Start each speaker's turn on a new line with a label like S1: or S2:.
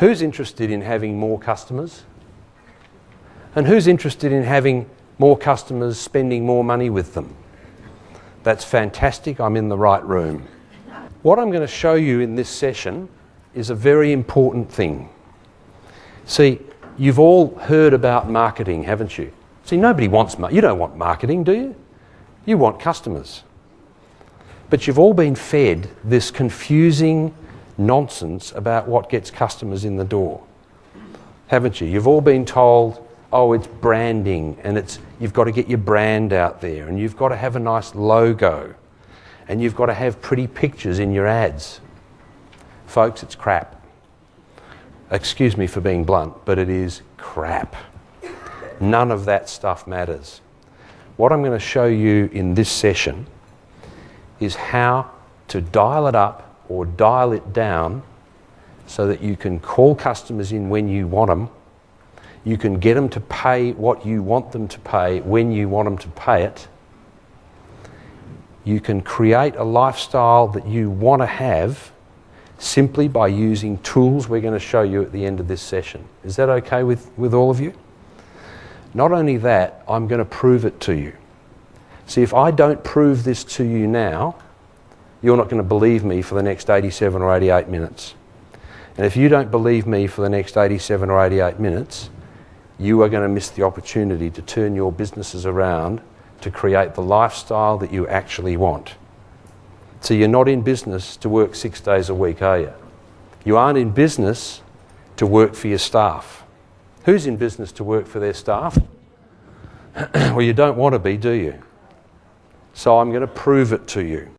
S1: Who's interested in having more customers? And who's interested in having more customers spending more money with them? That's fantastic. I'm in the right room. What I'm going to show you in this session is a very important thing. See, you've all heard about marketing, haven't you? See, nobody wants you don't want marketing, do you? You want customers. But you've all been fed this confusing nonsense about what gets customers in the door. Haven't you? You've all been told, oh, it's branding and it's you've got to get your brand out there and you've got to have a nice logo and you've got to have pretty pictures in your ads. Folks, it's crap. Excuse me for being blunt, but it is crap. None of that stuff matters. What I'm going to show you in this session is how to dial it up or dial it down so that you can call customers in when you want them. You can get them to pay what you want them to pay when you want them to pay it. You can create a lifestyle that you want to have simply by using tools we're going to show you at the end of this session. Is that okay with, with all of you? Not only that, I'm going to prove it to you. See, if I don't prove this to you now, you're not going to believe me for the next 87 or 88 minutes. And if you don't believe me for the next 87 or 88 minutes, you are going to miss the opportunity to turn your businesses around to create the lifestyle that you actually want. So you're not in business to work six days a week, are you? You aren't in business to work for your staff. Who's in business to work for their staff? well, you don't want to be, do you? So I'm going to prove it to you.